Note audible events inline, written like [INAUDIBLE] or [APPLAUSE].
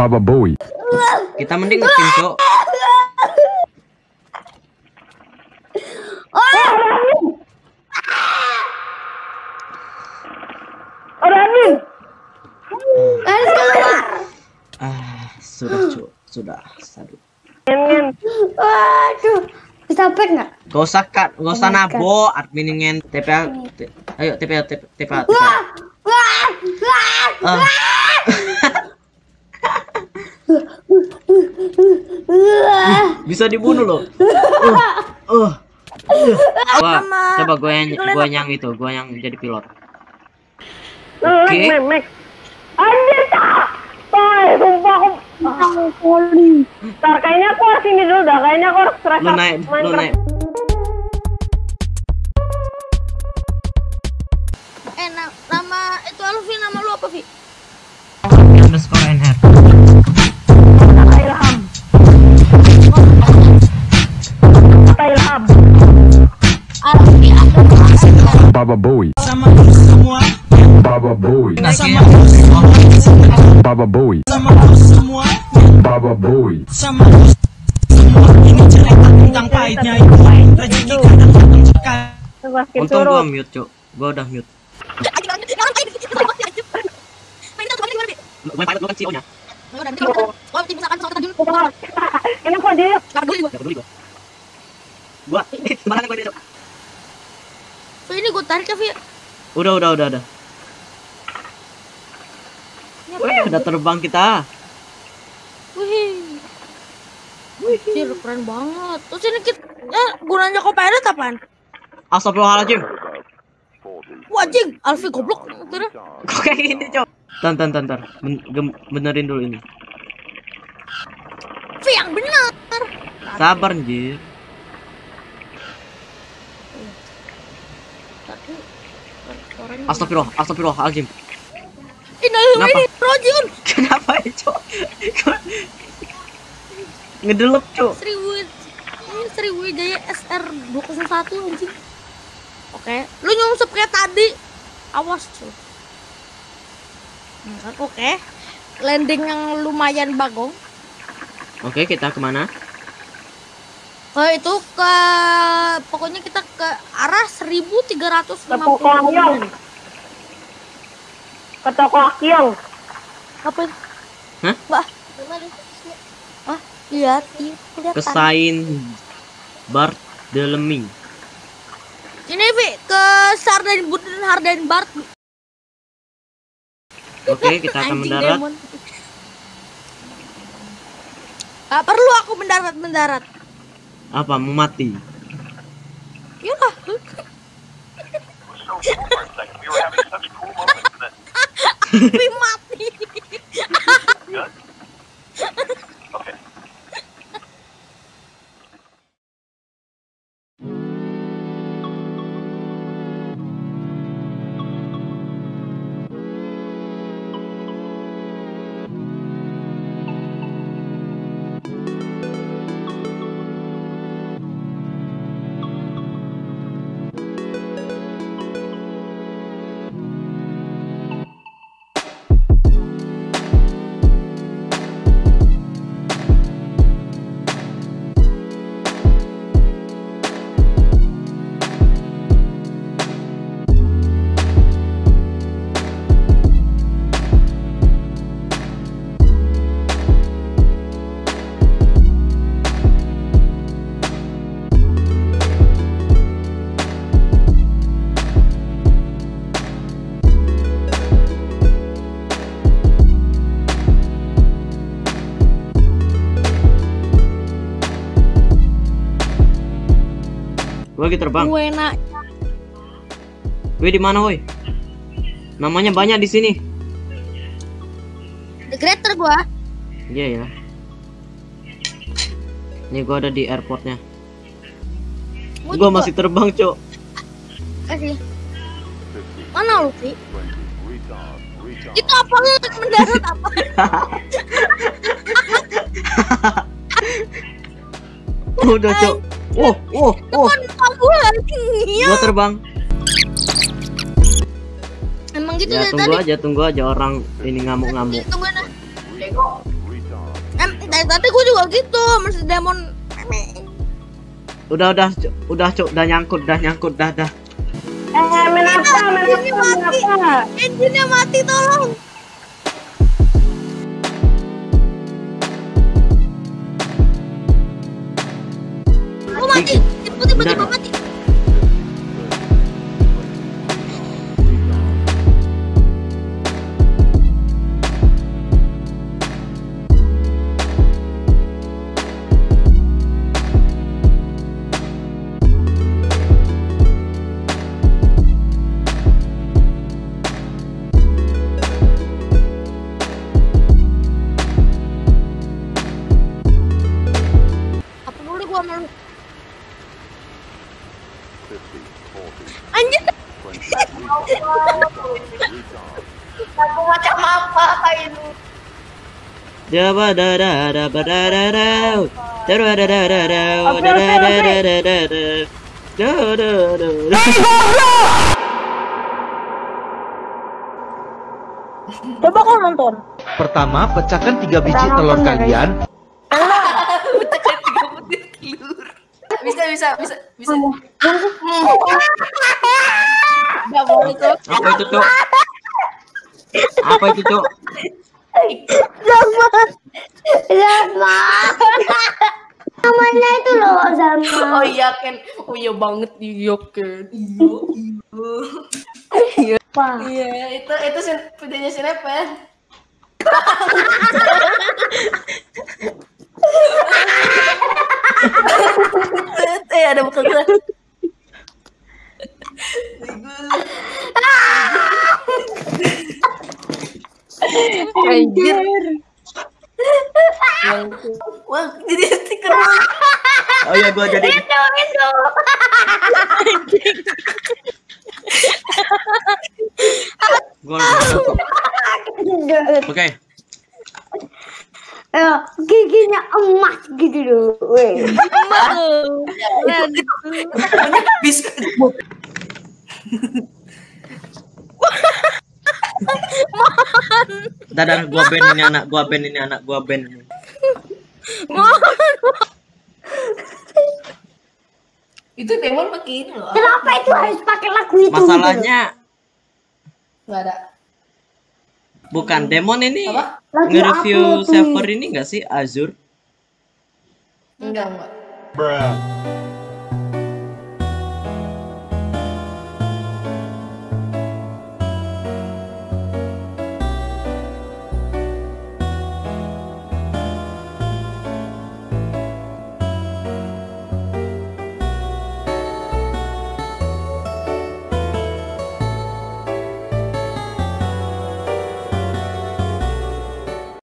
Baba Bowie. Kita mending ngetim, Cok. Ramin. Harus keluar. Ah, sudah, Cok. Sudah. Ngen. Waduh. Bisa back nggak? Gak usah kat, gak usah Oh nabo, admin ingin TPA, ayo TPA, TPA, TPA. Wah, wah, wah. Ah, Wah. Bisa dibunuh loh. [LAUGHS] Uh, uh. Wah, coba gue yang, gue yang itu, gue yang jadi pilot. Oke. mek. Anjir, tak. Tai, sumpah aku. Poli. Ntar, kayaknya aku harus ini dulu dah. Kayaknya aku harus restart Lu naik, lu Minecraft. naik. Eh, na- nama itu Alfi nama lu apa, Vi? Baba Bowie. semua Baba Bowie. semua Baba Bowie. semua Baba Bowie. semua ini cerita tentang pahitnya itu rezeki kadang Untung gua mute, Cok. Gua udah mute. Lu main pilot lu kan CEO-nya. Ini kok dia? Gak peduli gua. Gua, sembarangan gua dia, Cok. Vi, ini gue tarik ya, Vi. Udah, udah, udah, udah. Wih, udah terbang kita. Wih. Wih, keren banget. Terus ini kita, eh, gunanya copilot apaan? Astagfirullahaladzim. Wajing, Alfi goblok. Kok kayak gini, Cok? Tan, tan, tan, tan. Ben- benerin dulu ini. Vi yang benar. Sabar, anjir. Astagfirullah, astagfirullahaladzim. Innalillahi Kenapa? Rojun. [LAUGHS] Kenapa ya, Cok? Ngedelep, Cok. Sriwid ini Sriwijaya SR 201 anjing. Oke, lu nyungsep kayak tadi. Awas cuy. Hmm, kan, Oke. Landing yang lumayan bagong. Oke, kita ke mana? Ke itu ke pokoknya kita ke arah 1350. Ke toko Akyong. Ke toko Akyong. Apa itu? Hah? Mbak. Ah, lihat, iya, kelihatan. Kesain Barthélemy. Ini Vi ke Sarden Buden Harden Bart. Oke, kita akan mendarat. demon. Gak perlu aku mendarat mendarat. Apa? Mau mati? Yaudah. [LAUGHS] [LAUGHS] Mati. Lagi terbang. Gue nak. Wih, di mana, woi? Namanya banyak di sini. The Greater gua. Iya ya. Nih gua ada di airportnya. Gua Gua masih terbang, Cok. Kasih. Mana lu, Vi? Itu apa lu mendarat apa? [LAUGHS] Udah, Cok. Oh, oh, oh. Gua. Iya. Gua terbang. Emang gitu Ya, dari tunggu tadi. aja, tunggu aja orang ini ngamuk-ngamuk. Tunggu nah. tadi gue juga gitu masih demon Udah udah udah cuk, udah nyangkut, udah nyangkut, dah dah. Eh, menapa, menapa, mati. menapa? engine-nya mati tolong Macam apa ini? Jaba da da da ba da da da. Da da da da da da. Da da da da da da da. Da da da da. Coba kau nonton. Pertama, pecahkan tiga biji telur kalian. Bisa, bisa, bisa, bisa. Boleh tuh. Apa itu, Cuk? Apa itu, Cuk? Sama. Namanya itu loh sama. Oh iya Ken, oh iya banget iya Ken. Iya, iya. Iya, itu itu sin- videonya Sinepen. [LAUGHS] eh ada buka gue. Anjir. Wah, jadi stiker. Oh iya, gua jadi. Gua langsung masuk. Oke. Eh, giginya emas gitu loh. Weh. Bisa. Dadah, gua band ini anak, gua band ini anak, gua band ini. [LAUGHS] Itu demon pakai ini loh. Kenapa itu harus pakai lagu itu? Masalahnya Enggak ada. bukan Demon ini nge-review server ini enggak sih Azure? Enggak, enggak. Bruh.